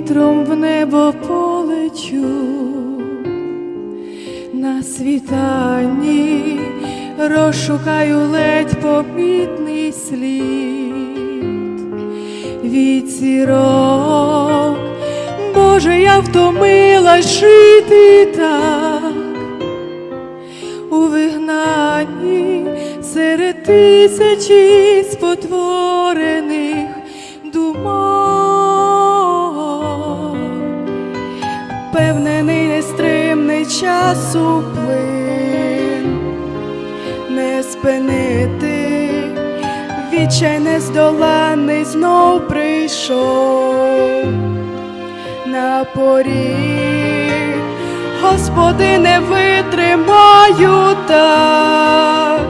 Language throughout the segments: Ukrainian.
вітром в небо полечу, на світанні розшукаю ледь помітний слід. Від сірок. Боже, я втомилась жити так. У вигнанні серед тисячі спотворених думок, часу плин, не спинити, відчай нездоланий знов прийшов. На поріг, Господи, не витримаю так,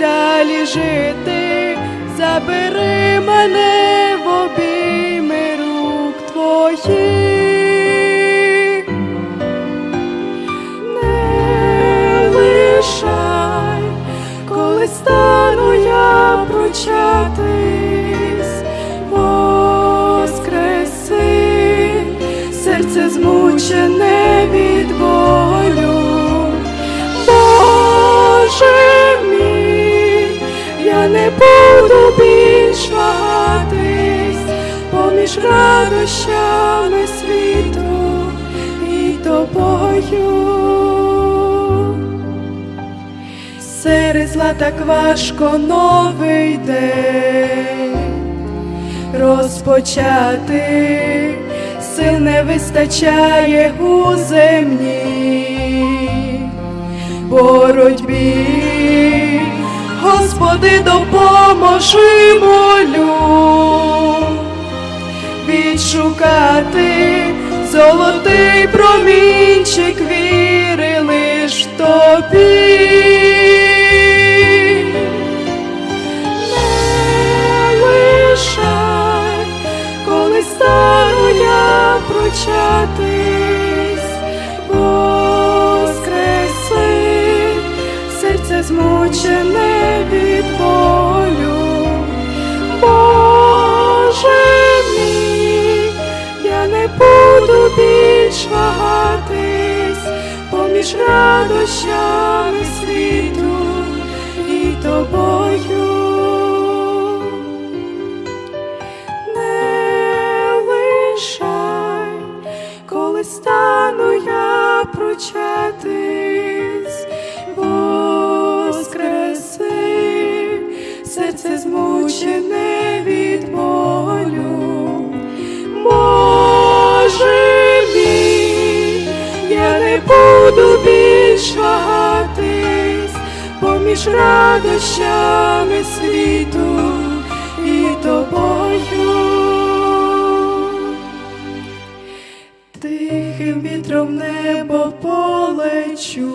далі жити, забери мене в обійми рук твоїх, я воскреси, серце змучене від болю. Боже мій, я не буду більш поміж радощами світу і тобою. Зла так важко новий день розпочати, сил не вистачає у земній боротьбі. Господи, допоможи молю відшукати золотий промінчик віри лиш тобі. Я прочатись, воскреси, серце змучене від болю. Боже мій, я не буду більш вагатись поміж радощами світу і тобою. Буду більш поміж радощами світу і тобою. Тихим вітром небо полечу